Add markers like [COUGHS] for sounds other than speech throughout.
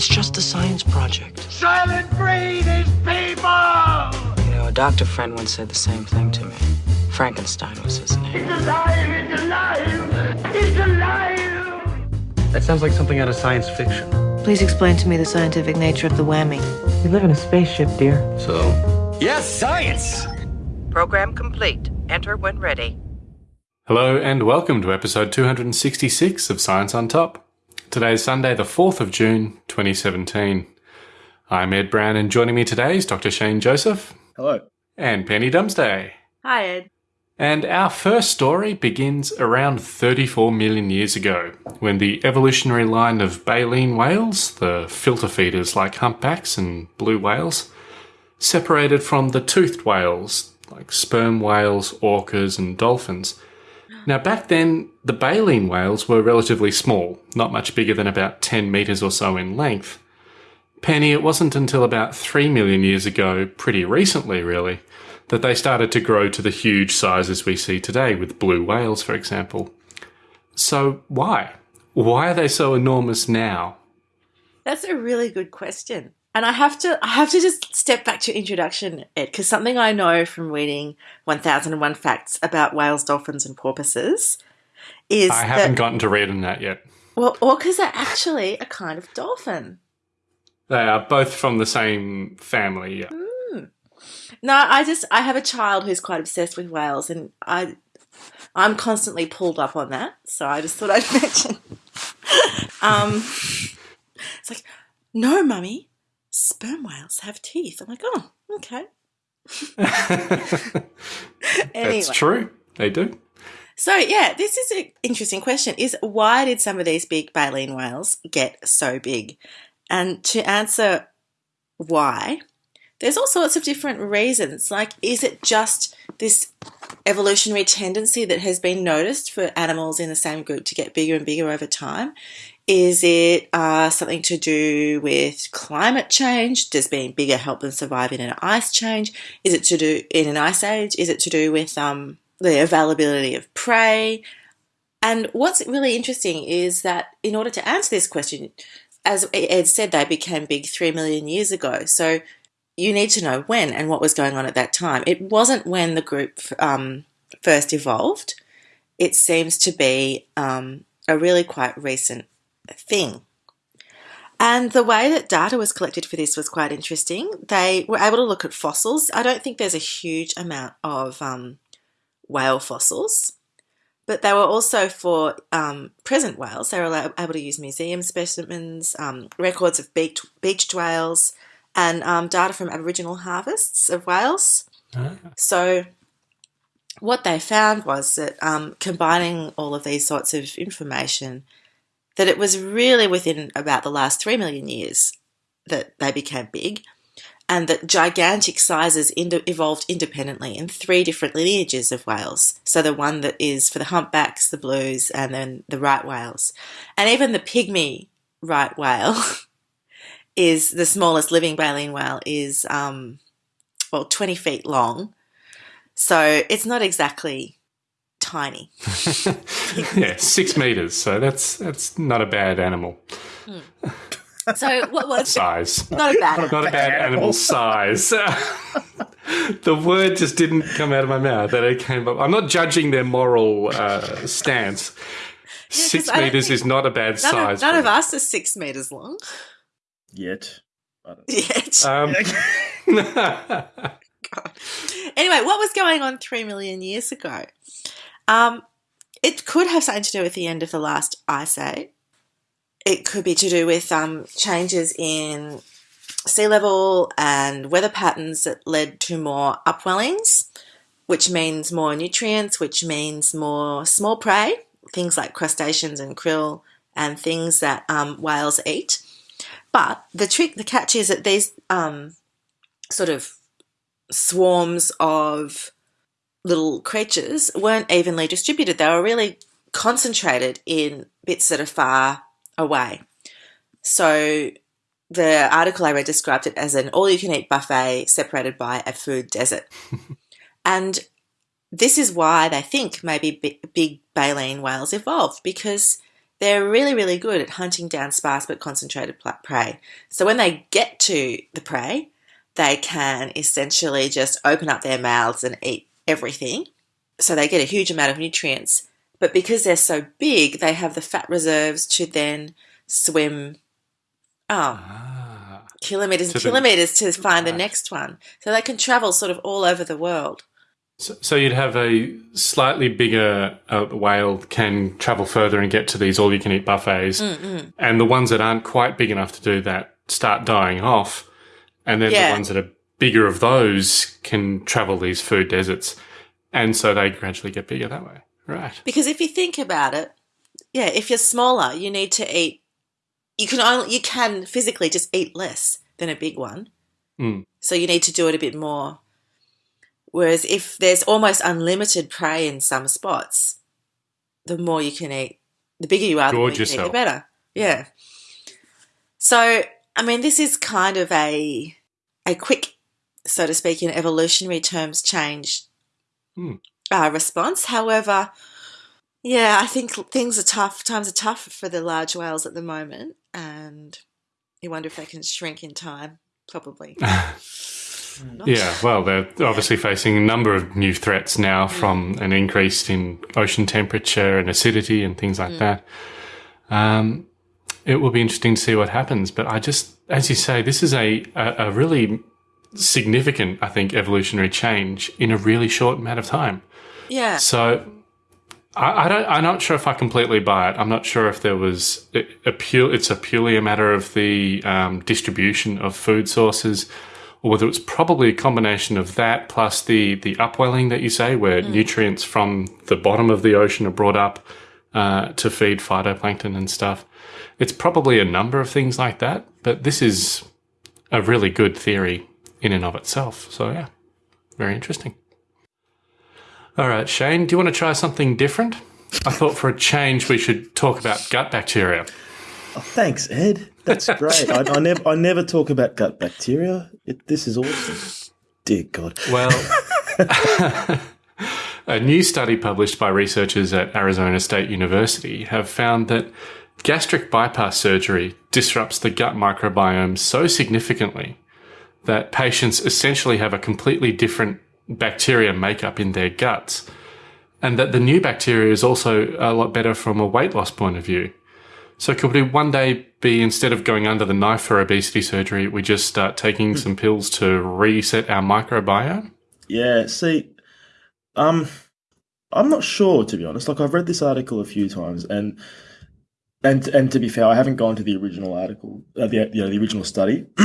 It's just a science project. Soylent Green is people! You know, a doctor friend once said the same thing to me. Frankenstein was his name. It's alive! It's alive! It's alive! That sounds like something out of science fiction. Please explain to me the scientific nature of the whammy. We live in a spaceship, dear. So, yes, science! Program complete. Enter when ready. Hello and welcome to episode 266 of Science on Top. Today is Sunday, the 4th of June, 2017. I'm Ed Brown, and joining me today is Dr. Shane Joseph. Hello. And Penny Dumsday. Hi, Ed. And our first story begins around 34 million years ago, when the evolutionary line of baleen whales, the filter feeders like humpbacks and blue whales, separated from the toothed whales like sperm whales, orcas, and dolphins. Now, back then, the baleen whales were relatively small, not much bigger than about 10 metres or so in length. Penny, it wasn't until about 3 million years ago, pretty recently really, that they started to grow to the huge sizes we see today with blue whales, for example. So, why? Why are they so enormous now? That's a really good question. And I have to I have to just step back to introduction, Ed, because something I know from reading 1001 Facts about whales, dolphins, and porpoises is I haven't that, gotten to reading that yet. well, orcas are actually a kind of dolphin. They are both from the same family, yeah. No, I just I have a child who's quite obsessed with whales, and I I'm constantly pulled up on that. So I just thought I'd [LAUGHS] mention. um, it's like, no, mummy, sperm whales have teeth. I'm like, oh, okay. [LAUGHS] [LAUGHS] Anyway. That's true. They do. So yeah, this is an interesting question: is why did some of these big baleen whales get so big? And to answer why, there's all sorts of different reasons. Like, is it just this evolutionary tendency that has been noticed for animals in the same group to get bigger and bigger over time? Is it uh, something to do with climate change? Does being bigger help them survive in an ice change? Is it to do in an ice age? Is it to do with um, the availability of prey? And what's really interesting is that in order to answer this question, as Ed said, they became big three million years ago. So you need to know when and what was going on at that time. It wasn't when the group um, first evolved. It seems to be um, a really quite recent thing. And the way that data was collected for this was quite interesting. They were able to look at fossils. I don't think there's a huge amount of um, whale fossils, but they were also for um, present whales. They were able to use museum specimens, um, records of beaked, beached whales, and um, data from Aboriginal harvests of whales. So, what they found was that um, combining all of these sorts of information, that it was really within about the last three million years that they became big, and that gigantic sizes evolved independently in three different lineages of whales. So the one that is for the humpbacks, the blues, and then the right whales, and even the pygmy right whale. [LAUGHS] is the smallest living baleen whale is um, well 20 feet long so it's not exactly tiny [LAUGHS] yeah, six meters. So that's that's not a bad animal [LAUGHS] so what was size. not a bad Not a bad animal size. [LAUGHS] the word just didn't come out of my mouth. That it came up. I'm not judging their moral uh, stance. Six 'cause I don't meters is not a bad none, size. of, none of us is six meters long Yet. Yet Um, [LAUGHS] anyway what was going on three million years ago um, it could have something to do with the end of the last ice age it could be to do with um, changes in sea level and weather patterns that led to more upwellings, which means more nutrients, which means more small prey, things like crustaceans and krill, and things that um, whales eat. But the trick, the catch is that these um, sort of swarms of little creatures weren't evenly distributed. They were really concentrated in bits that are far away. So the article I read described it as an all you can eat buffet separated by a food desert. [LAUGHS] and this is why they think maybe big baleen whales evolved because they're really, really good at hunting down sparse but concentrated prey. So when they get to the prey, they can essentially just open up their mouths and eat everything. So they get a huge amount of nutrients. But because they're so big, they have the fat reserves to then swim oh, Ah. kilometers To and the- kilometers to find the next one. So they can travel sort of all over the world. So, so you'd have a slightly bigger uh, whale can travel further and get to these all-you-can-eat buffets, Mm, and the ones that aren't quite big enough to do that start dying off, and then Yeah. the ones that are bigger of those can travel these food deserts, and so they gradually get bigger that way. Right. Because if you think about it, yeah, if you're smaller, you need to eat. You can only you can physically just eat less than a big one, Mm. so you need to do it a bit more. Whereas if there's almost unlimited prey in some spots, the more you can eat, the bigger you are, the more you eat, the better. Yeah. So I mean, this is kind of a a quick, so to speak, in evolutionary terms, change Hmm. Uh, response. However, yeah, I think things are tough. Times are tough for the large whales at the moment, and you wonder if they can shrink in time. Probably. [LAUGHS] Yeah, well, they're obviously facing a number of new threats now from an increase in ocean temperature and acidity and things like that. Um, it will be interesting to see what happens. But I just, as you say, this is a, a, a really significant, I think, evolutionary change in a really short amount of time. Yeah. So I, I don't. I'm not sure if I completely buy it. I'm not sure if there was a, a pure. It's a purely a matter of the um, distribution of food sources, or whether it's probably a combination of that plus the the upwelling that you say, where nutrients from the bottom of the ocean are brought up uh, to feed phytoplankton and stuff. It's probably a number of things like that. But this is a really good theory in and of itself. So yeah, very interesting. All right, Shane, do you want to try something different? I thought for a change we should talk about gut bacteria. Oh, thanks, Ed. That's [LAUGHS] great. I, I never, I never talk about gut bacteria. It, this is awesome. Dear God. Well, [LAUGHS] [LAUGHS] a new study published by researchers at Arizona State University have found that gastric bypass surgery disrupts the gut microbiome so significantly that patients essentially have a completely different bacteria makeup in their guts. And that the new bacteria is also a lot better from a weight loss point of view. So could we one day be instead of going under the knife for obesity surgery, we just start taking some pills to reset our microbiome? Yeah, see, um, I'm not sure to be honest. Like I've read this article a few times, and and and to be fair, I haven't gone to the original article, uh, the you know the original study, [CLEARS THROAT]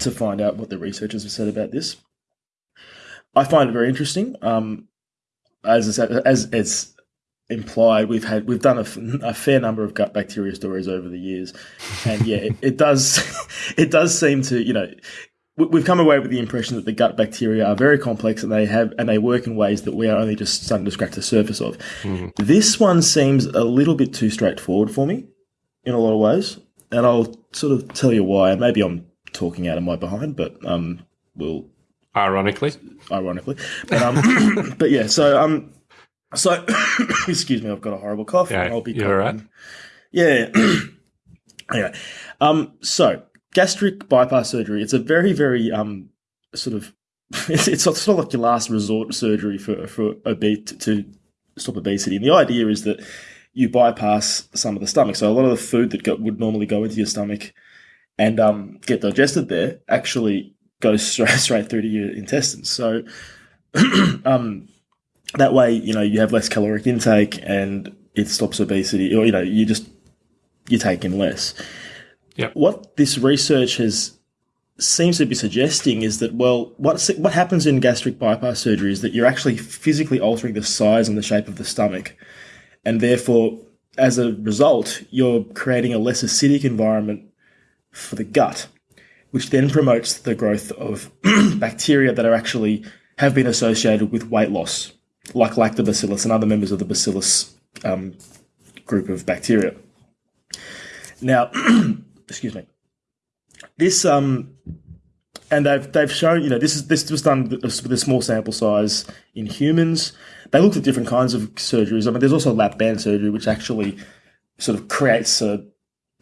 to find out what the researchers have said about this. I find it very interesting. Um, as I said, as as implied, we've had we've done a, f- a fair number of gut bacteria stories over the years, and yeah, it, it does [LAUGHS] it does seem to you know we- we've come away with the impression that the gut bacteria are very complex and they have and they work in ways that we are only just starting to scratch the surface of. This one seems a little bit too straightforward for me in a lot of ways, and I'll sort of tell you why. Maybe I'm talking out of my behind, but um, we'll Ironically. ironically, but um, [COUGHS] but yeah. So um, so [COUGHS] excuse me, I've got a horrible cough. Yeah, I'll be you're all right. Yeah. [COUGHS] anyway, um, so gastric bypass surgery. It's a very, very um, sort of [LAUGHS] it's, it's sort of like your last resort surgery for for obe- to stop obesity. And the idea is that you bypass some of the stomach. So a lot of the food that go, would normally go into your stomach and um, get digested there actually goes [LAUGHS] straight straight through to your intestines. So [CLEARS THROAT] um, that way, you know, you have less caloric intake and it stops obesity, or you know, you just you're taking less. Yep. What this research has seems to be suggesting is that well, what what happens in gastric bypass surgery is that you're actually physically altering the size and the shape of the stomach, and therefore, as a result, you're creating a less acidic environment for the gut, which then promotes the growth of [CLEARS THROAT] bacteria that are actually have been associated with weight loss, like lactobacillus and other members of the bacillus um, group of bacteria. Now, [CLEARS THROAT] excuse me. This um, and they've they've shown you know this is this was done with a small sample size in humans. They looked at different kinds of surgeries. I mean, there's also lap band surgery, which actually sort of creates a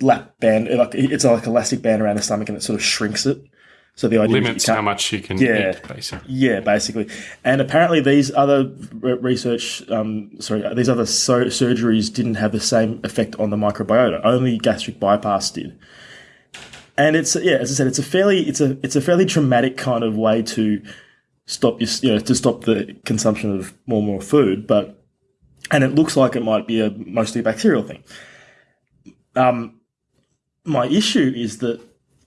lap band, like it's like a elastic band around the stomach, and it sort of shrinks it. So the idea is that you Limits how much you can Yeah. eat, basically. yeah, basically. And apparently, these other research, um, sorry, these other so- surgeries didn't have the same effect on the microbiota. Only gastric bypass did. And it's yeah, as I said, it's a fairly it's a it's a fairly traumatic kind of way to stop your you know to stop the consumption of more and more food, but and it looks like it might be a mostly bacterial thing. Um, my issue is that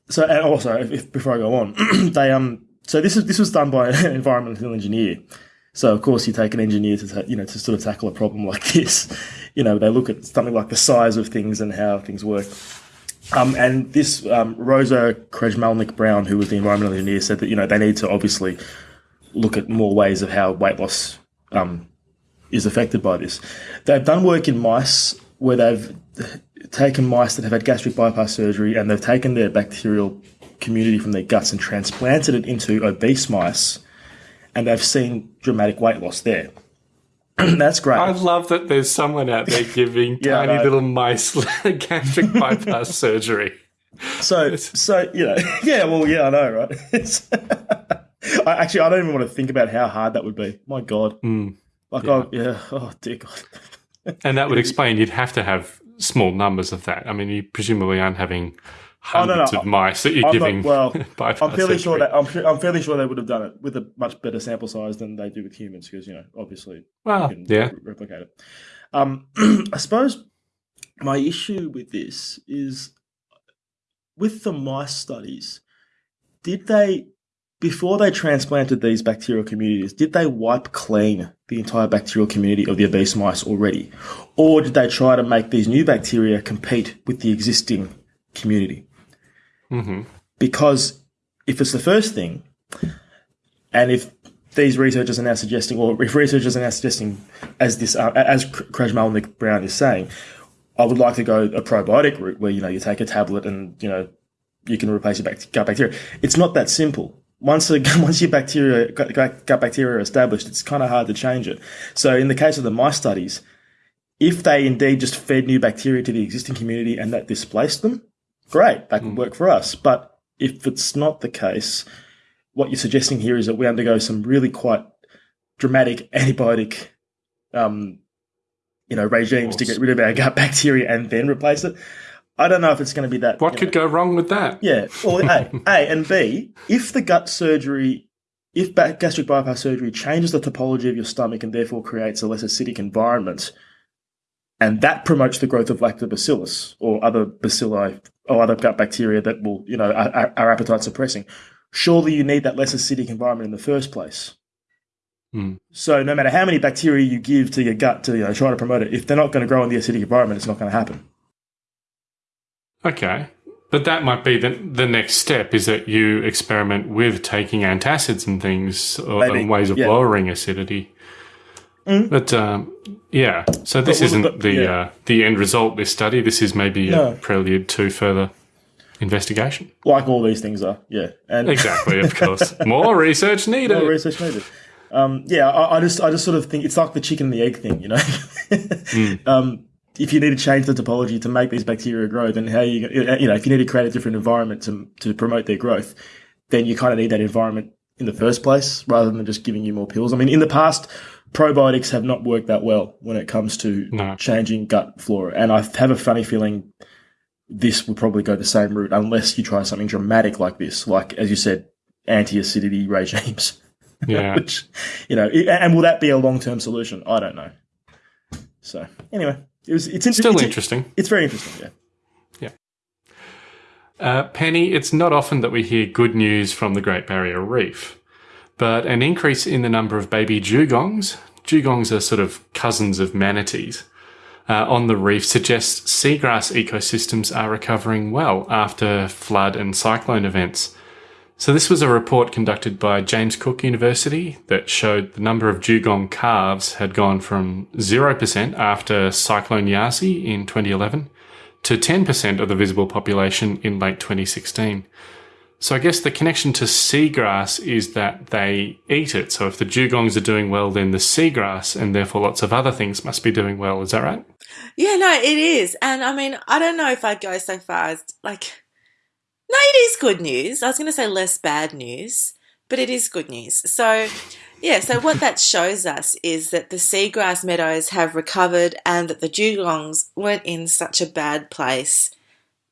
so and also if, if, before I go on, [CLEARS THROAT] they um so this is this was done by an [LAUGHS] environmental engineer. So of course you take an engineer to you know to sort of tackle a problem like [LAUGHS] this. You know they look at something like the size of things and how things work. Um, and this um, Rosa Krajmalnik Brown, who was the environmental engineer, said that you know they need to obviously look at more ways of how weight loss um, is affected by this. They've done work in mice where they've taken mice that have had gastric bypass surgery and they've taken their bacterial community from their guts and transplanted it into obese mice, and they've seen dramatic weight loss there. [CLEARS THROAT] That's great. I love that there's someone out there giving [LAUGHS] Yeah, tiny little mice [LAUGHS] gastric bypass [LAUGHS] surgery. So, so you know, yeah, well, yeah, I know, right? I actually, I don't even want to think about how hard that would be. My God, Mm. like, oh, yeah, oh dear God. And that would explain you'd have to have small numbers of that. I mean, you presumably aren't having Oh, no, no, hundreds of mice that you're I'm giving not, well, [LAUGHS] I'm fairly sure that I'm, I'm fairly sure they would have done it with a much better sample size than they do with humans, because you know, obviously, Well, you can yeah. re- replicate it. Um, [CLEARS THROAT] I suppose my issue with this is with the mice studies. Did they, before they transplanted these bacterial communities, did they wipe clean the entire bacterial community of the obese mice already, or did they try to make these new bacteria compete with the existing community? hmm because if it's the first thing, and if these researchers are now suggesting, or if researchers are now suggesting, as this uh, as Krajmalnik Brown is saying, I would like to go a probiotic route where you know you take a tablet and you know you can replace your gut bacteria. It's not that simple. Once [LAUGHS] once your bacteria gut, bacteria are established, it's kind of hard to change it. So in the case of the mice studies, if they indeed just fed new bacteria to the existing community and that displaced them, great, that could work for us. But if it's not the case, what you're suggesting here is that we undergo some really quite dramatic [LAUGHS] antibiotic, um, you know, regimes to get rid of our gut [LAUGHS] bacteria and then replace it. I don't know if it's going to be that. What you could know- go wrong with that? yeah. Well, A, A, and B, if the gut surgery, if gastric bypass surgery changes the topology of your stomach and therefore creates a less acidic environment, and that promotes the growth of lactobacillus or other bacilli or other gut bacteria that will, you know, are, are- appetite suppressing, surely you need that less acidic environment in the first place. Hmm. So no matter how many bacteria you give to your gut to you know, try to promote it, if they're not going to grow in the acidic environment, it's not going to happen. Okay. But that might be the, the next step is that you experiment with taking antacids and things or and ways of yeah. lowering acidity. But um, yeah, so this well, isn't but- the yeah. uh, the end result. This study. This is maybe No. a prelude to further investigation. Like all these things are, yeah. And Exactly, of [LAUGHS] course. More research needed. more research needed. Um, yeah, I, I just I just sort of think it's like the chicken and the egg thing, you know. [LAUGHS] um, if you need to change the topology to make these bacteria grow, then how you you know if you need to create a different environment to to promote their growth, then you kind of need that environment in the first place rather than just giving you more pills. I mean, in the past, probiotics have not worked that well when it comes to No. changing gut flora, and I have a funny feeling this will probably go the same route unless you try something dramatic like this, like as you said, anti-acidity regimes. [LAUGHS] Yeah. Which, you know, and will that be a long-term solution? I don't know. So anyway, it was it's Still it's, interesting. It's very interesting. Yeah. Uh, Penny, it's not often that we hear good news from the Great Barrier Reef, but an increase in the number of baby dugongs, dugongs are sort of cousins of manatees, uh, on the reef suggests seagrass ecosystems are recovering well after flood and cyclone events. So this was a report conducted by James Cook University that showed the number of dugong calves had gone from 0% after Cyclone Yasi in 2011 to 10% of the visible population in late 2016. So I guess the connection to seagrass is that they eat it. So if the dugongs are doing well, then the seagrass and therefore lots of other things must be doing well. Is that right? Yeah, no, it is. And I mean, I don't know if I'd go so far as like, no, it is good news. I was going to say less bad news, but it is good news. So, yeah, so what that shows us is that the seagrass meadows have recovered and that the dugongs weren't in such a bad place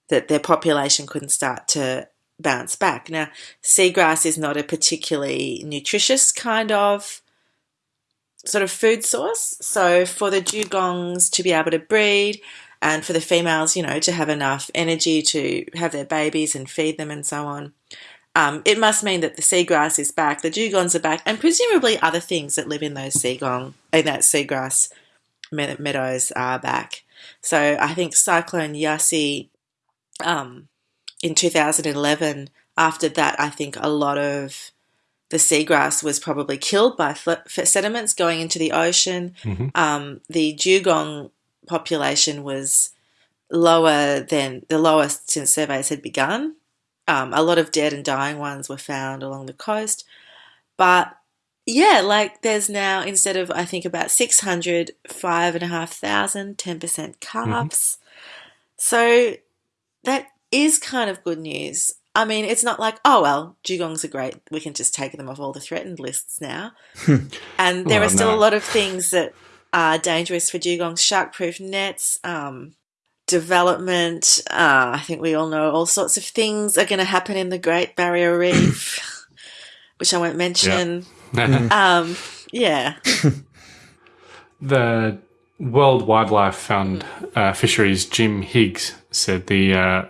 that their population couldn't start to bounce back. Now, seagrass is not a particularly nutritious kind of sort of food source. So for the dugongs to be able to breed and for the females, you know, to have enough energy to have their babies and feed them and so on, um, it must mean that the seagrass is back, the dugongs are back, and presumably other things that live in those seagong in that seagrass meadows are back. So I think Cyclone Yasi um, in 2011, after that, I think a lot of the seagrass was probably killed by sediments going into the ocean. Mm-hmm. Um, the dugong population was lower than the lowest since surveys had begun. Um, a lot of dead and dying ones were found along the coast. But yeah, like there's now, instead of I think about 600, 5,500, 10% calves. Mm-hmm. So that is kind of good news. I mean, it's not like, oh, well, dugongs are great. We can just take them off all the threatened lists now. [LAUGHS] and there Well, are still no. a lot of things that are dangerous for dugongs shark-proof nets, um, development. Uh, I think we all know all sorts of things are going to happen in the Great Barrier [COUGHS] Reef, which I won't mention. [LAUGHS] Um, yeah. [LAUGHS] The World Wildlife Fund uh, Fisheries Jim Higgs said the uh,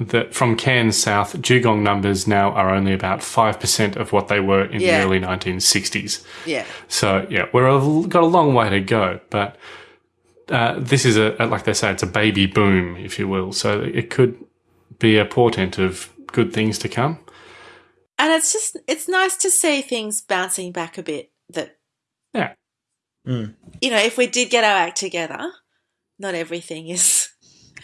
that from Cairns South, dugong numbers now are only about five percent of what they were in Yeah. the early 1960s. Yeah. So yeah, we're a, got a long way to go, but uh, this is a like they say, it's a baby boom, if you will. So it could be a portent of good things to come. And it's just, it's nice to see things bouncing back a bit that Yeah. Mm. you know, if we did get our act together, not everything is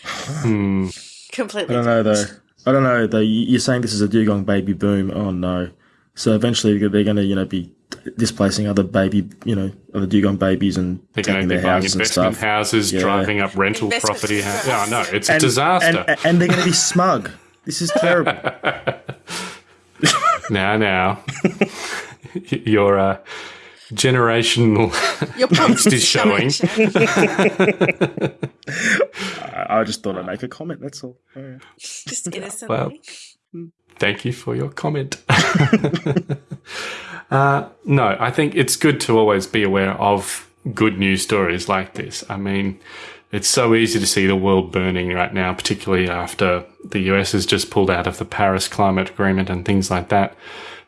Hmm. Completely. I don't know though. I don't know though. You- You're saying this is a dugong baby boom. Oh no. So eventually they're going to, you know, be displacing other baby, you know, other dugong babies and They're taking their houses and stuff. houses, Yeah. driving up rental Investment property. Ha- trusts. yeah, no, it's a disaster. And, and they're going to be smug. This is terrible. [LAUGHS] now, now, [LAUGHS] your uh, generational Your angst is showing. [LAUGHS] I, I just thought I'd make a comment. That's all. Oh, yeah. Just innocently. Well, Thank you for your comment. [LAUGHS] uh, no, I think it's good to always be aware of good news stories like this. I mean, it's so easy to see the world burning right now, particularly after the US has just pulled out of the Paris Climate Agreement and things like that.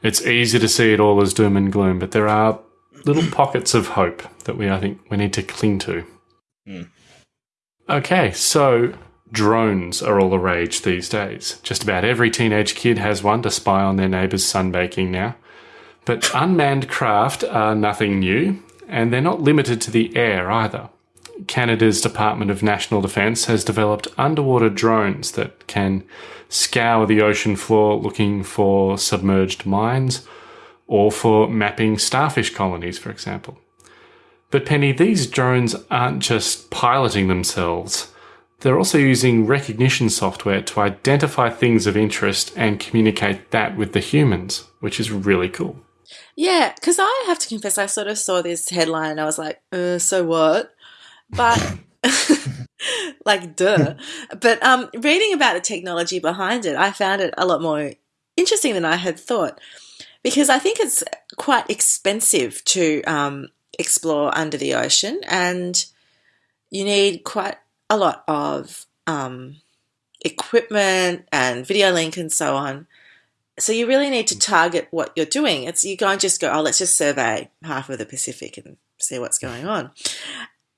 It's easy to see it all as doom and gloom, but there are little pockets of hope that we, I think, we need to cling to. Okay, so drones are all the rage these days. Just about every teenage kid has one to spy on their neighbour's sunbaking now. But unmanned craft are nothing new, and they're not limited to the air either. Canada's Department of National Defence has developed underwater drones that can scour the ocean floor looking for submerged mines or for mapping starfish colonies, for example. But Penny, these drones aren't just piloting themselves. They're also using recognition software to identify things of interest and communicate that with the humans, which is really cool. Yeah, because I have to confess, I sort of saw this headline and I was like, uh, so what? But, [LAUGHS] like, duh. But um, reading about the technology behind it, I found it a lot more interesting than I had thought because I think it's quite expensive to um, explore under the ocean and you need quite a lot of um, equipment and video link and so on. So you really need to target what you're doing. It's you can't just go, oh, let's just survey half of the Pacific and see what's going on.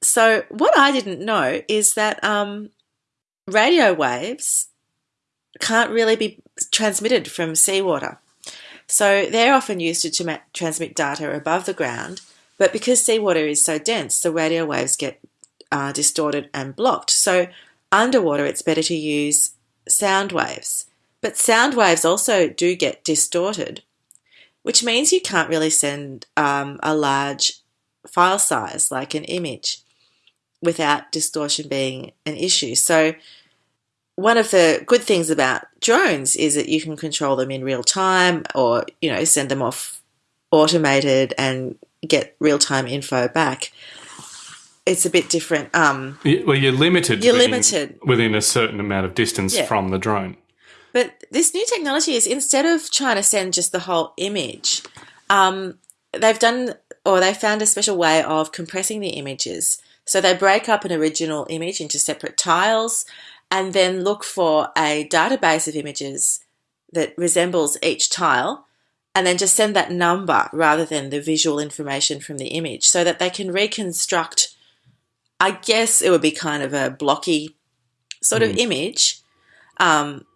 So what I didn't know is that um, radio waves can't really be transmitted from seawater. So they're often used to, transmit data above the ground, but because seawater is so dense, the radio waves get uh, distorted and blocked. So underwater, it's better to use sound waves. But sound waves also do get distorted, which means you can't really send um, a large file size like an image without distortion being an issue. So, one of the good things about drones is that you can control them in real time or, you know, send them off automated and get real time info back. It's a bit different. Um, Well, you're limited. You're within, limited. within a certain amount of distance Yeah. from the drone. But this new technology is instead of trying to send just the whole image, um, they've done or they found a special way of compressing the images. So they break up an original image into separate tiles and then look for a database of images that resembles each tile and then just send that number rather than the visual information from the image so that they can reconstruct I guess it would be kind of a blocky sort of image. Um,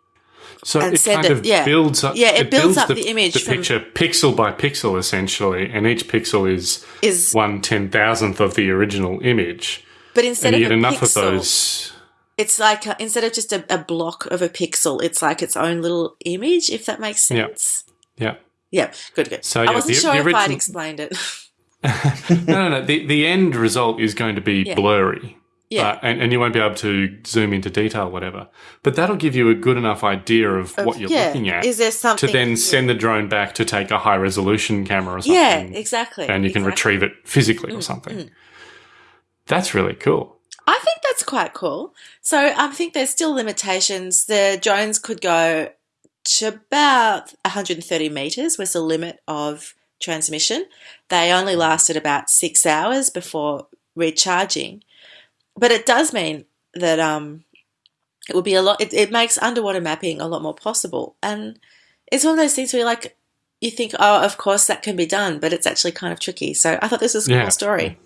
So it kind it- of yeah. builds up. Yeah, it builds up the image the picture pixel by pixel, essentially, and each pixel is is one ten thousandth of the original image, but instead and you of get a enough pixel, of those. it's like a, instead of just a, a block of a pixel, it's like its own little image. If that makes sense. Yeah. Yeah, good, good. So, I wasn't the- sure the if I'd explained it. [LAUGHS] no, no, no. The the end result is going to be Yeah. blurry. Yeah. Uh, and, and you won't be able to zoom into detail, whatever. But that'll give you a good enough idea of, Of- what you're yeah. looking at Is there something to then yeah. send the drone back to take a high resolution camera or something. Yeah, exactly. And you can exactly. Mm, retrieve it physically or something. That's really cool. I think that's quite cool. So I think there's still limitations. The drones could go about 130 meters was the limit of transmission. They only lasted about six hours before recharging, but it does mean that um, it would be a lot. It, it makes underwater mapping a lot more possible, and it's one of those things where like you think, oh, of course that can be done, but it's actually kind of tricky. So I thought this was a Yeah. cool story.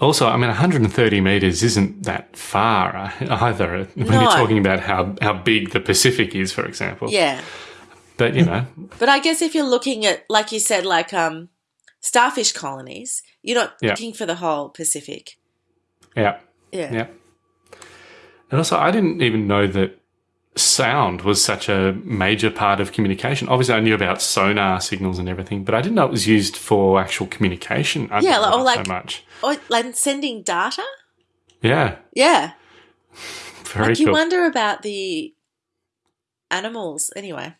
Also, I mean, 130 meters isn't that far uh, either when No. you're talking about how, how big the Pacific is, for example. Yeah. But, you know, [LAUGHS] But I guess if you're looking at, like you said, like um, starfish colonies, you're not Yeah. looking for the whole Pacific. yeah. Yeah. Yeah. And also, I didn't even know that sound was such a major part of communication. Obviously, I knew about sonar signals and everything, but I didn't know it was used for actual communication. I Yeah, didn't or like- so much. Or like sending data. Yeah, Yeah. [LAUGHS] very like you cool. wonder about the animals. Anyway.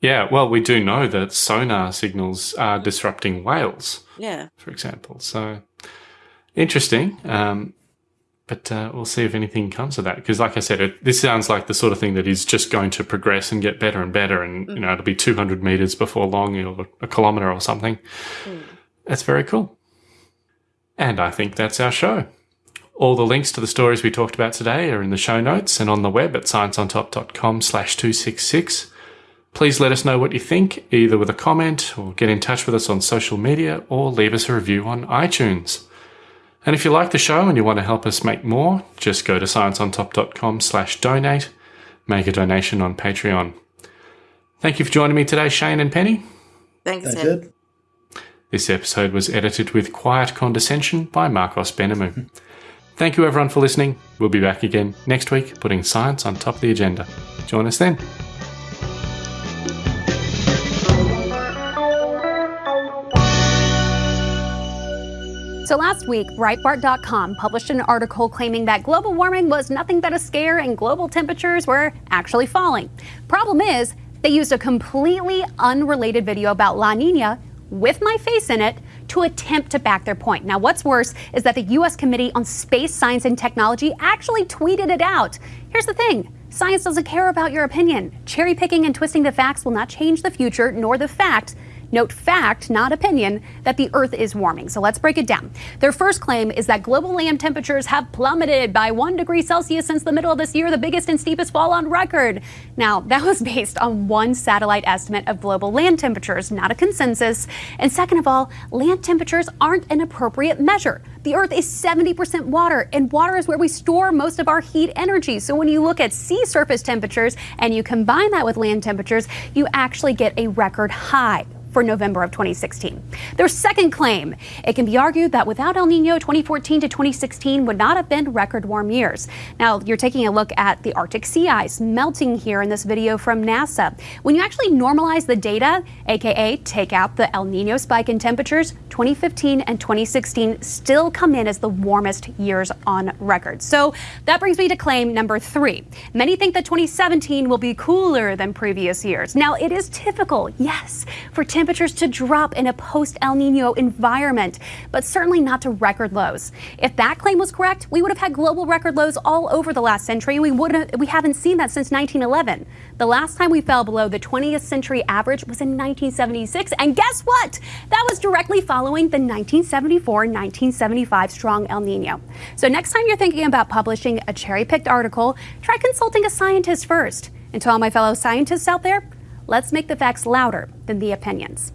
yeah, well, we do know that sonar signals are disrupting whales. Yeah. for example. So interesting. Um, but uh, we'll see if anything comes of that. Because, like I said, it, this sounds like the sort of thing that is just going to progress and get better and better. And you know, it'll be 200 meters before long, or a kilometer or something. That's very cool. And I think that's our show. All the links to the stories we talked about today are in the show notes and on the web at scienceontop.com slash 266. Please let us know what you think, either with a comment or get in touch with us on social media or leave us a review on iTunes. And if you like the show and you want to help us make more, just go to scienceontop.com slash donate, make a donation on Patreon. Thank you for joining me today, Shane and Penny. Thanks, That's Ed. it. This episode was edited with quiet condescension by Marcos Benamu. [LAUGHS] Thank you everyone for listening. We'll be back again next week, putting science on top of the agenda. Join us then. So last week, Breitbart.com published an article claiming that global warming was nothing but a scare and global temperatures were actually falling. Problem is, they used a completely unrelated video about La Nina with my face in it to attempt to back their point. Now, what's worse is that the U.S. Committee on Space, Science, and Technology actually tweeted it out. Here's the thing science doesn't care about your opinion. Cherry picking and twisting the facts will not change the future nor the fact Note fact, not opinion, that the Earth is warming. So let's break it down. Their first claim is that global land temperatures have plummeted by one degree Celsius since the middle of this year, the biggest and steepest fall on record. Now, that was [LAUGHS] based on one satellite estimate of global land temperatures, not a consensus. And second of all, land temperatures aren't an appropriate measure. The Earth is 70% water, and water is where we store most of our heat energy. So when you look at sea surface temperatures and you combine that with land temperatures, you actually get a record high. For November of 2016. Their second claim, it can be argued that without El Nino, 2014 to 2016 would not have been record warm years. Now, you're taking a look at the Arctic sea ice melting here in this video from NASA. When you actually normalize the data, aka take out the El Nino spike in temperatures, 2015 and 2016 still come in as the warmest years on record. So that brings me to claim number three. Many think that 2017 will be cooler than previous years. Now, it is typical, yes, for temperatures to drop in a post El Nino environment, but certainly not to record lows. If that claim was correct, we would have had global record lows all over the last century. We would have, we haven't seen that since 1911. The last time we fell below the 20th century average was in 1976, and guess what? That was directly following the 1974-1975 strong El Nino. So next time you're thinking about publishing a cherry-picked article, try consulting a scientist first. And to all my fellow scientists out there, let's make the facts louder than the opinions.